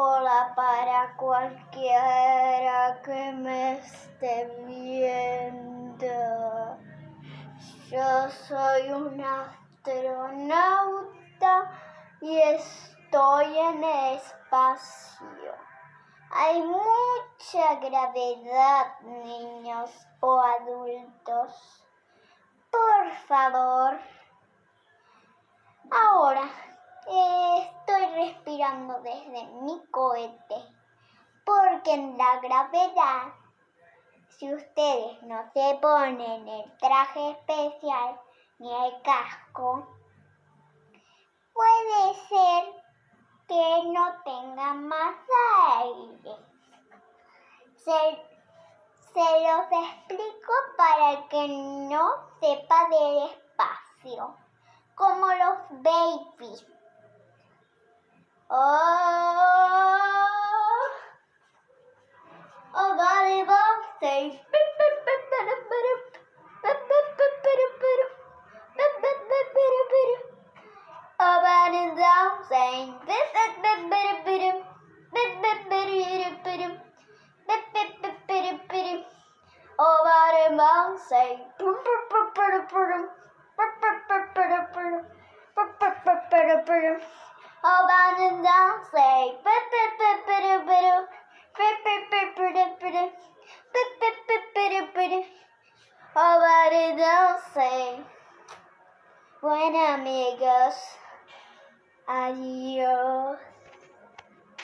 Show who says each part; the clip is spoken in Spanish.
Speaker 1: Hola para cualquiera que me esté viendo. Yo soy un astronauta y estoy en espacio. Hay mucha gravedad, niños o adultos. Por favor. Ahora estoy desde mi cohete porque en la gravedad, si ustedes no se ponen el traje especial ni el casco, puede ser que no tengan más aire. Se, se los explico para que no sepa del espacio, como los babies. Oh, oh, vale, say. Up and down, saying this is bit bit bit bit bit bit bit bit bit Over the mountain, say pum pum pum pum pum pum pum pum pum and I'll say Oh, but it don't say buen amigos Adios